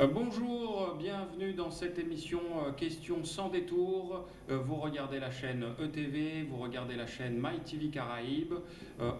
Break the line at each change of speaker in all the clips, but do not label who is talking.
Euh, bonjour, bienvenue dans cette émission euh, Questions sans détour. Euh, vous regardez la chaîne ETV, vous regardez la chaîne MyTV Caraïbes.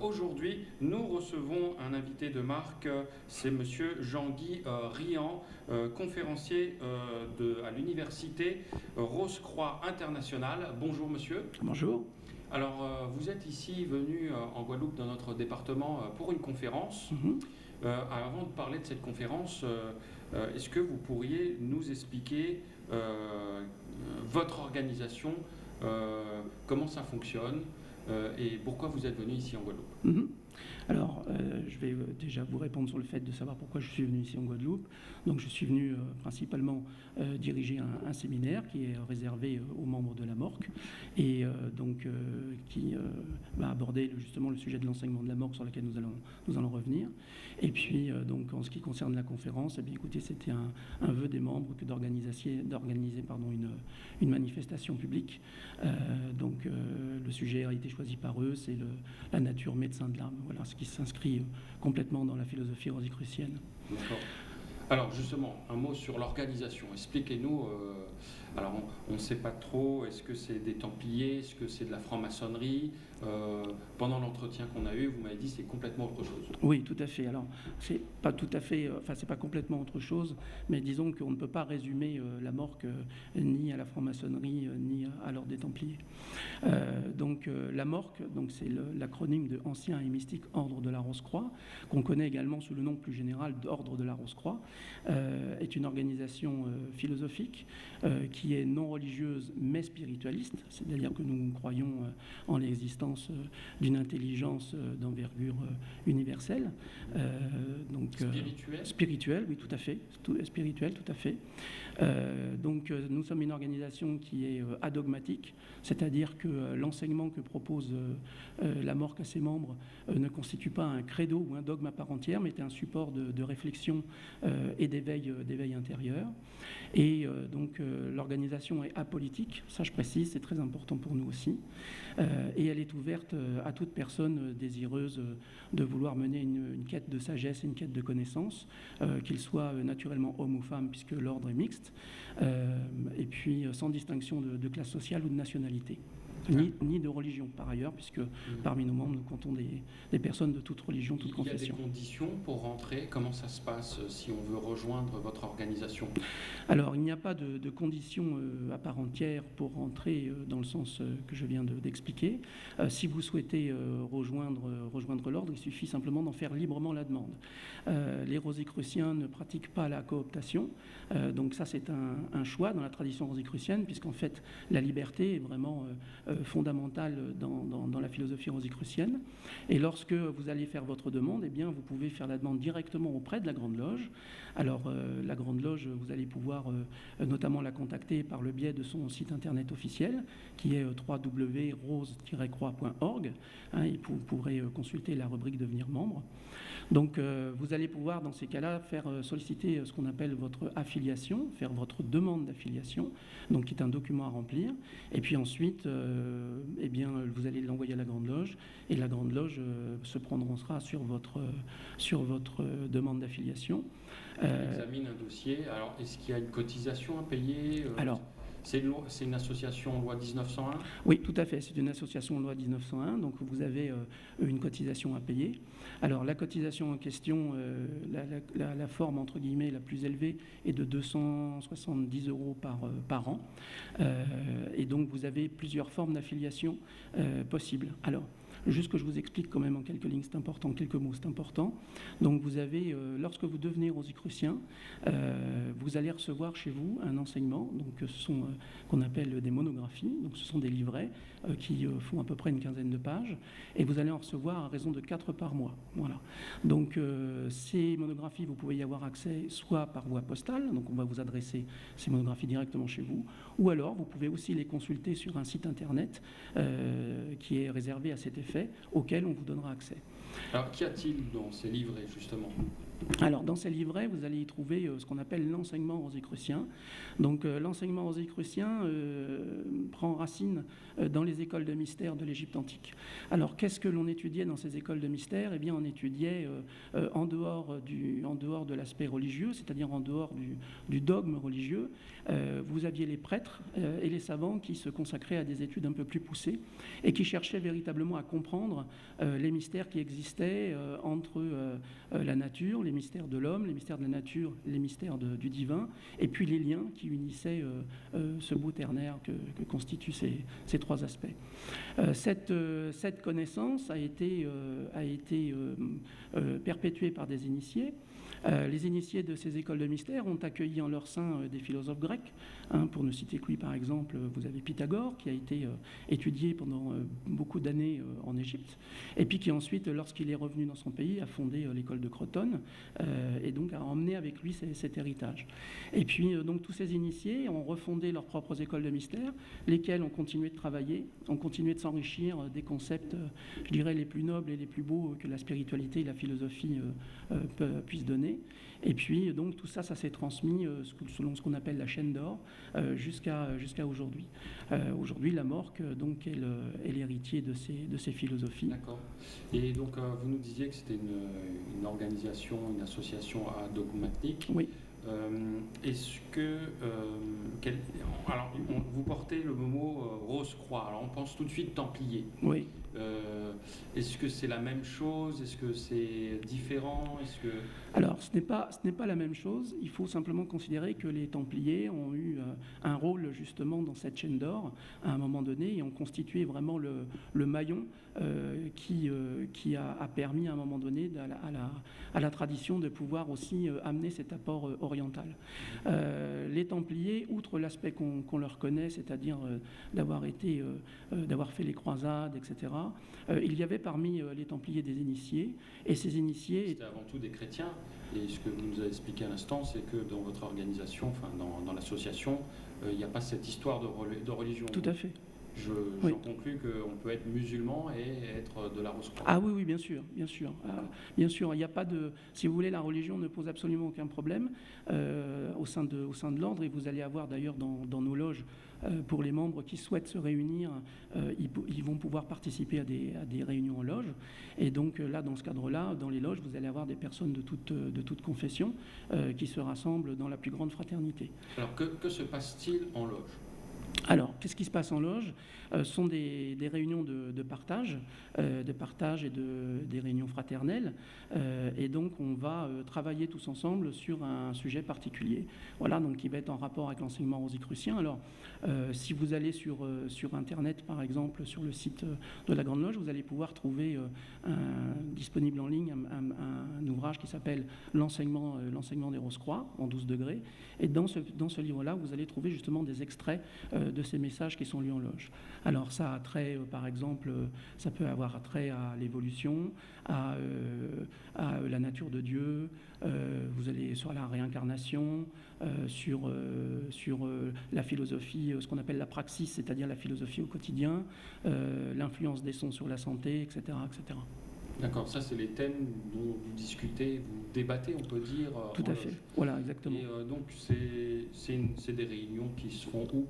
Aujourd'hui, nous recevons un invité de marque, c'est monsieur Jean-Guy Rian, conférencier de, à l'université Rose-Croix Internationale. Bonjour monsieur.
Bonjour.
Alors, vous êtes ici venu en Guadeloupe dans notre département pour une conférence. Mhm. avant de parler de cette conférence, euh, est-ce que vous pourriez nous expliquer euh, votre organisation, euh, comment ça fonctionne et pourquoi vous êtes venu ici en Guadeloupe?
Mhm. Alors, euh, je vais euh, déjà vous répondre sur le fait de savoir pourquoi je suis venu ici en Guadeloupe. Donc, je suis venu euh, principalement diriger un, séminaire qui est réservé aux membres de la MORC et donc qui va aborder justement le sujet de l'enseignement de la MORC sur lequel nous allons, nous allons revenir. Et puis, donc, en ce qui concerne la conférence, eh bien, écoutez, c'était un, vœu des membres que d'organiser, une, une, manifestation publique. donc, le sujet a été choisi par eux, c'est la nature médecin de l'âme. Voilà ce qui s'inscrit complètement dans la philosophie rosicrucienne.
Alors justement, un mot sur l'organisation. Expliquez-nous, euh, alors on ne sait pas trop, est-ce que c'est des Templiers, est-ce que c'est de la franc-maçonnerie euh, Pendant l'entretien qu'on a eu, vous m'avez dit c'est complètement autre chose.
Oui, tout à fait. Alors c'est pas tout à fait, euh, enfin c'est pas complètement autre chose, mais disons qu'on ne peut pas résumer la morque ni à la franc-maçonnerie ni à, l'ordre des Templiers. donc la morque, donc c'est l'acronyme de Ancien et Mystique Ordre de la Rose-Croix, qu'on connaît également sous le nom plus général d'Ordre de la Rose-Croix. Euh, est une organisation euh, philosophique euh, qui est non religieuse mais spiritualiste, c'est-à-dire que nous croyons en l'existence d'une intelligence d'envergure universelle.
donc, spirituelle
Spirituelle, oui, tout à fait. spirituelle, tout à fait. donc nous sommes une organisation qui est adogmatique, c'est-à-dire que l'enseignement que propose la MORC à ses membres ne constitue pas un credo ou un dogme à part entière, mais est un support de, de réflexion euh, et d'éveil, euh, intérieur. Et euh, donc l'organisation est apolitique, ça je précise, c'est très important pour nous aussi. et elle est ouverte à toute personne désireuse de vouloir mener une, quête de sagesse une quête de connaissance, qu'il soit naturellement homme ou femme, puisque l'ordre est mixte, et puis sans distinction de classe sociale ou de nationalité ni, de religion par ailleurs, puisque mhm. parmi nos membres, nous comptons des, personnes de toute religion, toute confession.
Il y a des conditions pour rentrer Comment ça se passe euh, si on veut rejoindre votre organisation?
Alors, il n'y a pas de, conditions euh, à part entière pour rentrer euh, dans le sens que je viens d'expliquer. si vous souhaitez rejoindre, rejoindre l'ordre, il suffit simplement d'en faire librement la demande. les rosicruciens ne pratiquent pas la cooptation, donc ça c'est un, choix dans la tradition rosicrucienne, puisqu'en fait la liberté est vraiment fondamentale dans, la philosophie rosicrucienne. Et lorsque vous allez faire votre demande, eh bien, vous pouvez faire la demande directement auprès de la Grande Loge. Alors, euh, la Grande Loge, vous allez pouvoir euh, notamment la contacter par le biais de son site internet officiel, qui est euh, www.rose-croix.org. Hein, et vous pourrez consulter la rubrique Devenir membre. Donc, vous allez pouvoir, dans ces cas-là, faire solliciter ce qu'on appelle votre affiliation, faire votre demande d'affiliation, donc qui est un document à remplir. Et puis ensuite, euh, eh bien, vous allez l'envoyer à la Grande Loge et la Grande Loge euh, se prononcera sur votre, sur votre demande d'affiliation.
Euh, examine un dossier. Alors, est-ce qu'il y a une cotisation à payer
Alors,
c'est une, association loi 1901
Oui, tout à fait. C'est une association loi 1901. Donc vous avez une cotisation à payer. Alors la cotisation en question, la, forme entre guillemets la plus élevée est de 270 euros par, par an. et donc vous avez plusieurs formes d'affiliation euh, possibles. Alors, Juste que je vous explique quand même en quelques lignes, c'est important, quelques mots, c'est important. Donc vous avez, euh, lorsque vous devenez rosicrucien, euh, vous allez recevoir chez vous un enseignement, donc ce sont qu'on appelle des monographies, donc ce sont des livrets qui font à peu près une quinzaine de pages, et vous allez en recevoir à raison de 4 par mois. Voilà. Donc ces monographies, vous pouvez y avoir accès soit par voie postale, donc on va vous adresser ces monographies directement chez vous, ou alors vous pouvez aussi les consulter sur un site internet qui est réservé à cet effet auquel on vous donnera accès.
Alors, qu'y a-t-il dans ces livrets, justement?
Alors, dans ces livrets, vous allez y trouver euh, ce qu'on appelle l'enseignement rosicrucien. Donc, euh, l'enseignement rosicrucien euh, prend racine dans les écoles de mystère de l'Égypte antique. Alors, qu'est-ce que l'on étudiait dans ces écoles de mystère? Eh bien, on étudiait en, dehors du, en dehors de l'aspect religieux, c'est-à-dire en dehors du, du dogme religieux. vous aviez les prêtres et les savants qui se consacraient à des études un peu plus poussées et qui cherchaient véritablement à comprendre les mystères qui existaient entre la nature, les mystères de l'homme, les mystères de la nature, les mystères du divin, et puis les liens qui unissaient euh, euh, ce bout ternaire que, constituent ces, trois aspects. Euh, cette, connaissance a été perpétuée par des initiés. Euh, les initiés de ces écoles de mystère ont accueilli en leur sein euh, des philosophes grecs. Hein, pour ne citer que lui, par exemple, vous avez Pythagore, qui a été euh, étudié pendant beaucoup d'années en Égypte, et puis qui ensuite, lorsqu'il est revenu dans son pays, a fondé l'école de Crotone, et donc a emmené avec lui cet héritage. Et puis, donc, tous ces initiés ont refondé leurs propres écoles de mystère, lesquelles ont continué de travailler, ont continué de s'enrichir des concepts, je dirais, les plus nobles et les plus beaux que la spiritualité et la philosophie puissent donner. Et puis, donc, tout ça, ça s'est transmis euh, selon ce qu'on appelle la chaîne d'or euh, jusqu'à jusqu'à aujourd'hui. Euh, aujourd'hui, la Morque donc, est l'héritier de ces, de ces philosophies.
D'accord. Et donc, vous nous disiez que c'était une, une, organisation, une association dogmatique.
Oui.
Est-ce que. alors, vous portez le mot Rose-Croix. Alors, on pense tout de suite Templier.
Oui.
Est-ce que c'est la même chose? Est-ce que c'est différent? Est-ce que
alors, ce n'est pas, pas la même chose. Il faut simplement considérer que les Templiers ont eu euh, un rôle justement dans cette chaîne d'or à un moment donné et ont constitué vraiment le, maillon euh, qui, euh, qui a, permis à un moment donné à la, à la, tradition de pouvoir aussi amener cet apport oriental. Les Templiers, outre l'aspect qu'on leur connaît, c'est-à-dire d'avoir été, d'avoir fait les croisades, etc., il y avait parmi les Templiers des initiés et ces initiés.
C'était avant tout des chrétiens. Et ce que vous nous avez expliqué à l'instant, c'est que dans votre organisation, enfin dans, l'association, euh, il n'y a pas cette histoire de, de religion.
Tout à fait.
Je, oui. conclus qu'on peut être musulman et être de la Rose-Croix.
Ah oui, oui, bien sûr, bien sûr. Ah, bien sûr, il n'y a pas de... Si vous voulez, la religion ne pose absolument aucun problème euh, au sein de, au sein de l'ordre, et vous allez avoir d'ailleurs dans, dans, nos loges euh, pour les membres qui souhaitent se réunir, euh, ils, vont pouvoir participer à des, réunions en loge. Et donc là, dans ce cadre-là, dans les loges, vous allez avoir des personnes de toute, de toute confession qui se rassemblent dans la plus grande fraternité.
Alors que se passe-t-il en loge?
Alors, qu'est-ce qui se passe en loge? Ce sont des, réunions de, partage, de partage et de, des réunions fraternelles. et donc, on va travailler tous ensemble sur un sujet particulier. Voilà, donc qui va être en rapport avec l'enseignement rosicrucien. Alors, euh, si vous allez sur, euh, sur Internet, par exemple, sur le site euh, de la Grande Loge, vous allez pouvoir trouver disponible en ligne un, ouvrage qui s'appelle L'enseignement l'enseignement des Rose-Croix en 12 degrés. Et dans ce, dans ce livre-là, vous allez trouver justement des extraits de ces messages qui sont lus en loge. Alors ça a trait, par exemple, ça peut avoir trait à l'évolution, à, à, la nature de Dieu, vous allez sur la réincarnation, sur, sur la philosophie euh, ce qu'on appelle la praxis, c'est-à-dire la philosophie au quotidien, euh, l'influence des sons sur la santé, etc. etc.
D'accord, ça c'est les thèmes dont vous discutez, vous débattez, on peut dire.
Euh, Tout à fait, voilà, exactement.
Et donc c'est des réunions qui se font où?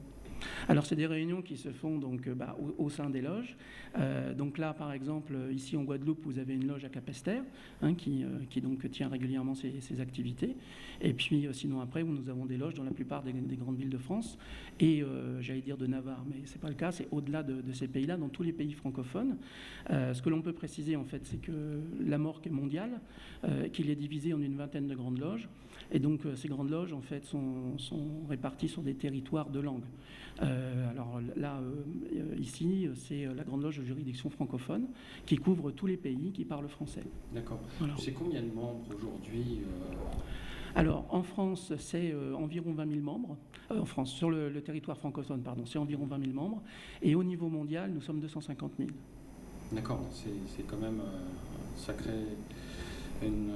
Alors, c'est des réunions qui se font donc, bah, au, sein des loges. donc là, par exemple, ici en Guadeloupe, vous avez une loge à Capesterre hein, qui, donc tient régulièrement ses, activités. Et puis, sinon, après, nous avons des loges dans la plupart des, des grandes villes de France et euh, j'allais dire de Navarre, mais ce n'est pas le cas, c'est au-delà de, ces pays-là, dans tous les pays francophones. Euh, ce que l'on peut préciser, en fait, c'est que la morque est mondiale, euh, qu'il est divisé en une vingtaine de grandes loges, et donc ces grandes loges, en fait, sont, réparties sur des territoires de langue. Alors là, ici, c'est la grande loge de juridiction francophone, qui couvre tous les pays qui parlent français.
D'accord. C'est combien de membres aujourd'hui
alors, en France, c'est euh, environ 20 000 membres. Euh, en France, sur le, territoire francophone, pardon, c'est environ 20 000 membres. Et au niveau mondial, nous sommes 250 000.
D'accord, c'est quand même euh, sacré. Une,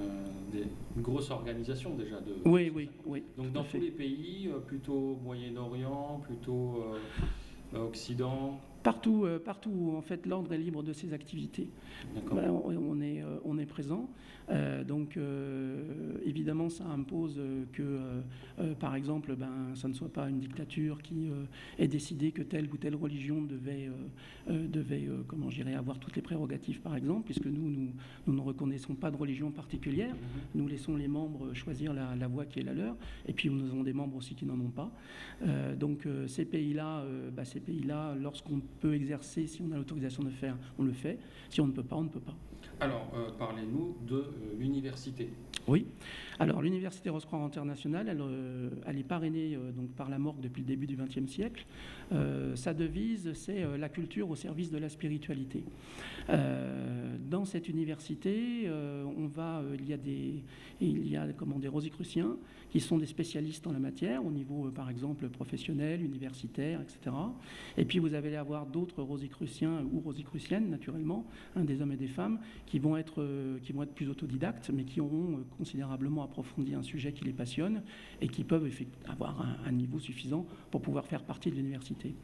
grosse organisation déjà. De,
oui, oui, oui.
Donc dans tous les pays, plutôt Moyen-Orient, plutôt Occident
Partout, partout où en fait l'ordre est libre de ses activités. on, est, on est présent. Euh, donc euh, évidemment, ça impose que, euh, par exemple, ben, ça ne soit pas une dictature qui ait décidé que telle ou telle religion devait, devait comment avoir toutes les prérogatives, par exemple, puisque nous, nous, nous, ne reconnaissons pas de religion particulière. Mm-hmm. Nous laissons les membres choisir la, la, voie qui est la leur. Et puis, nous avons des membres aussi qui n'en ont pas. donc, ces pays-là, bah, ces pays-là, lorsqu'on peut exercer, si on a l'autorisation de faire, on le fait. Si on ne peut pas, on ne peut pas.
Alors, parlez-nous de l'université.
Oui. Alors, l'université Rose-Croix internationale, elle, euh, est parrainée euh, donc, par la morgue depuis le début du XXe siècle. Euh, sa devise, c'est la culture au service de la spiritualité. dans cette université, il y a des, il y a comment, des rosicruciens qui sont des spécialistes en la matière, au niveau, par exemple, professionnel, universitaire, etc. Et puis, vous allez avoir d'autres rosicruciens ou rosicruciennes, naturellement, hein, des hommes et des femmes, qui vont être, qui vont être plus autodidactes, mais qui auront considérablement approfondi un sujet qui les passionne et qui peuvent avoir un, niveau suffisant pour pouvoir faire partie de l'université.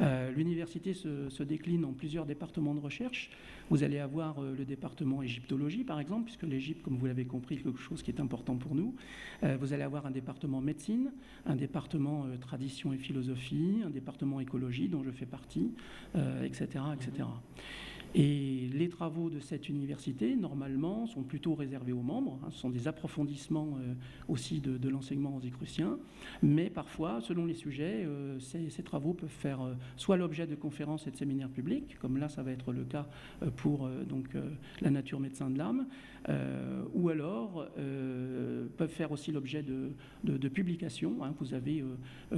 Euh, l'université se, décline en plusieurs départements de recherche. Vous allez avoir euh, le département égyptologie, par exemple, puisque l'Égypte, comme vous l'avez compris, est quelque chose qui est important pour nous. Euh, vous allez avoir un département médecine, un département tradition et philosophie, un département écologie, dont je fais partie, etc., etc. Et les travaux de cette université, normalement, sont plutôt réservés aux membres. Hein. ce sont des approfondissements euh, aussi de, l'enseignement écruciens. Mais parfois, selon les sujets, euh, ces, travaux peuvent faire euh, soit l'objet de conférences et de séminaires publics, comme là, ça va être le cas pour donc, la nature médecin de l'âme, ou alors peuvent faire aussi l'objet de, publications. Hein. Vous avez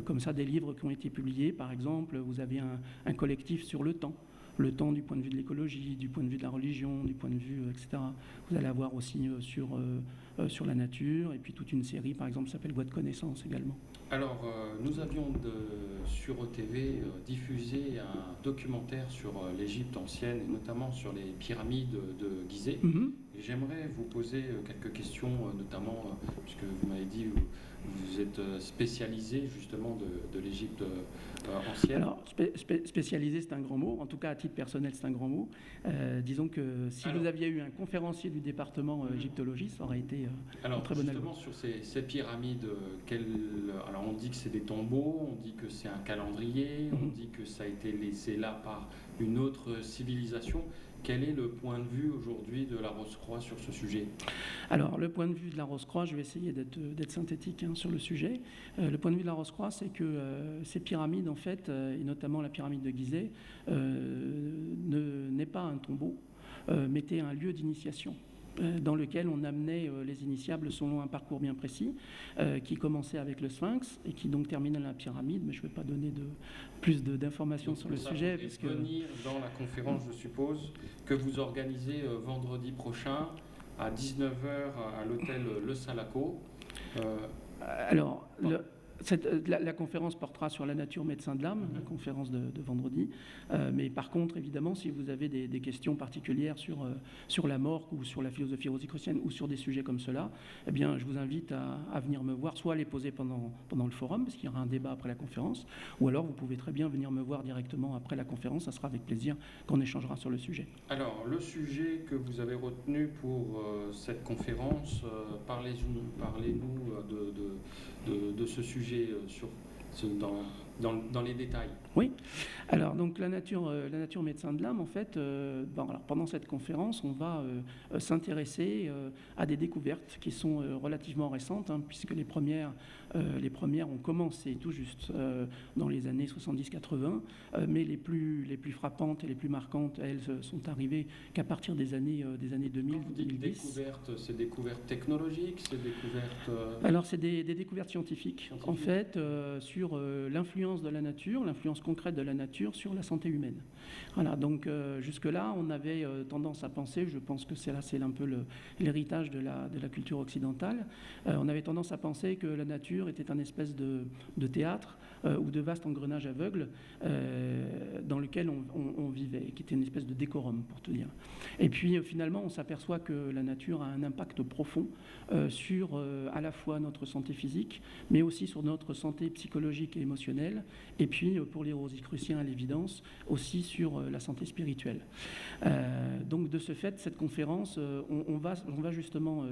comme ça des livres qui ont été publiés, par exemple, vous avez un collectif sur le temps le temps du point de vue de l'écologie, du point de vue de la religion, du point de vue, euh, etc. Vous allez avoir aussi euh, sur, euh, sur la nature, et puis toute une série, par exemple, s'appelle Voix de connaissance également.
Alors, nous avions de, sur OTV diffusé un documentaire sur l'Égypte ancienne, et notamment sur les pyramides de Gizeh. Mm-hmm. J'aimerais vous poser quelques questions, notamment, puisque vous m'avez dit, vous êtes spécialisé justement de, de l'Égypte
alors, spécialisé, c'est un grand mot. En tout cas, à titre personnel, c'est un grand mot. Euh, disons que si vous aviez eu un conférencier du département euh, égyptologie, ça aurait été euh,
alors,
très
bon justement, sur ces, pyramides, alors on dit que c'est des tombeaux, on dit que c'est un calendrier, on mhm. dit que ça a été laissé là par une autre civilisation. Quel est le point de vue aujourd'hui de la Rose-Croix sur ce sujet?
Alors, le point de vue de la Rose-Croix, je vais essayer d'être synthétique hein, sur le sujet. Euh, le point de vue de la Rose-Croix, c'est que euh, ces pyramides, en fait, euh, et notamment la pyramide de Gizeh, n'est pas un tombeau, mais était un lieu d'initiation. Euh, dans lequel on amenait euh, les initiables selon un parcours bien précis, euh, qui commençait avec le sphinx et qui donc terminait la pyramide, mais je ne vais pas donner de, plus d'informations sur le sujet.
Parce que... venir dans la conférence, je suppose, que vous organisez vendredi prochain à 19h à l'hôtel Le Salaco.
Alors, le, euh, la, conférence portera sur la nature médecin de l'âme, la mhm. conférence de, vendredi. Euh, mais par contre, évidemment, si vous avez des, questions particulières sur, euh, sur la mort ou sur la philosophie rosicrucienne ou sur des sujets comme cela, eh bien, je vous invite à, venir me voir, soit à les poser pendant, pendant le forum, parce qu'il y aura un débat après la conférence, ou alors vous pouvez très bien venir me voir directement après la conférence. Ça sera avec plaisir qu'on échangera sur le sujet.
Alors, le sujet que vous avez retenu pour cette conférence, parlez-nous parlez de, de, de, ce sujet euh, sur, dans, dans, dans, les détails.
Oui. Alors, donc, la nature, euh, la nature médecin de l'âme, en fait, euh, bon, alors, pendant cette conférence, on va s'intéresser à des découvertes qui sont relativement récentes, hein, puisque les premières euh, les premières ont commencé tout juste euh, dans les années 70-80, euh, mais les plus, les plus frappantes et les plus marquantes, elles, sont arrivées qu'à partir des années, des années 2000. Vous dites
découvertes, c'est découvertes technologiques, c'est découvertes.
Alors, c'est des, découvertes scientifiques, en fait, sur l'influence de la nature, l'influence concrète de la nature sur la santé humaine. Voilà, donc jusque-là, on avait tendance à penser, je pense que c'est là, c'est un peu l'héritage de la, de la culture occidentale, on avait tendance à penser que la nature était un espèce de, théâtre euh, ou de vaste engrenage aveugle euh, dans lequel on, vivait, qui était une espèce de décorum, pour te dire. Et puis euh, finalement, on s'aperçoit que la nature a un impact profond sur à la fois notre santé physique, mais aussi sur notre santé psychologique et émotionnelle, et puis pour les rosicruciens à l'évidence, aussi sur la santé spirituelle. donc de ce fait, cette conférence, on, va, on va justement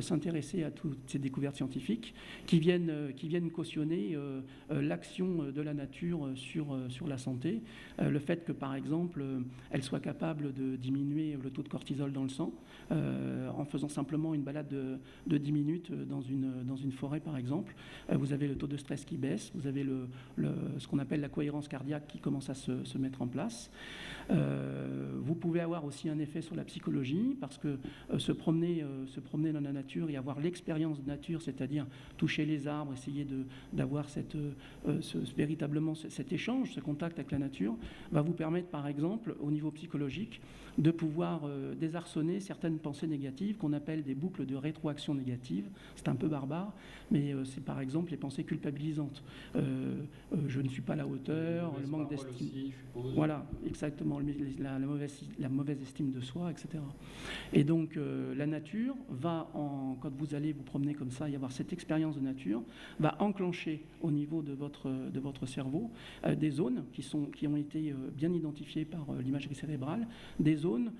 s'intéresser à toutes ces découvertes scientifiques qui viennent, qui viennent cautionner l'action de la nature sur, sur la santé, le fait que par exemple, elle soit capable de diminuer le taux de cortisol dans le sang en faisant simplement une balade de, de 10 minutes dans une, dans une forêt par exemple. vous avez le taux de stress qui baisse, vous avez le, ce qu'on appelle la cohérence cardiaque qui commence à se, se mettre en place. Euh, vous pouvez avoir aussi un effet sur la psychologie parce que euh, se, promener, euh, se promener dans la nature et avoir l'expérience de nature, c'est-à-dire toucher les arbres, essayer d'avoir cette, ce, véritablement cet échange, ce contact avec la nature, va vous permettre par exemple au niveau psychologique de pouvoir désarçonner certaines pensées négatives qu'on appelle des boucles de rétroaction négative. C'est un peu barbare, mais c'est par exemple les pensées culpabilisantes. je ne suis pas à la hauteur, le manque d'estime. Voilà, exactement la, mauvaise, la, mauvaise, estime de soi, etc. Et donc euh, la nature va, en, quand vous allez vous promener comme ça y avoir cette expérience de nature, va enclencher au niveau de votre, de votre cerveau euh, des zones qui, sont, qui ont été euh, bien identifiées par l'imagerie cérébrale, des zones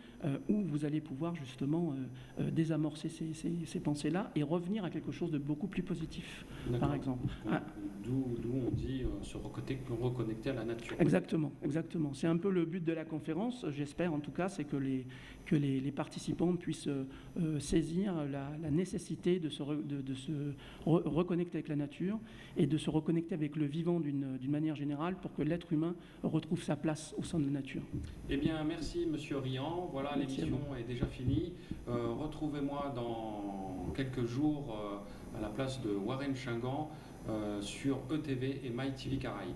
où vous allez pouvoir justement désamorcer ces, ces, pensées-là et revenir à quelque chose de beaucoup plus positif, par exemple.
Ah. D'où on dit se reconnecter à la nature.
Exactement, exactement. C'est un peu le but de la conférence, j'espère en tout cas, c'est que les, que les, participants puissent euh, saisir la, nécessité de se, de, se reconnecter avec la nature et de se reconnecter avec le vivant d'une manière générale pour que l'être humain retrouve sa place au sein de la nature.
Eh bien, merci Monsieur Rian. Voilà, l'émission est déjà finie. Euh, retrouvez-moi dans quelques jours euh, à la place de Warren Chingan sur ETV et MyTV Caraïbes.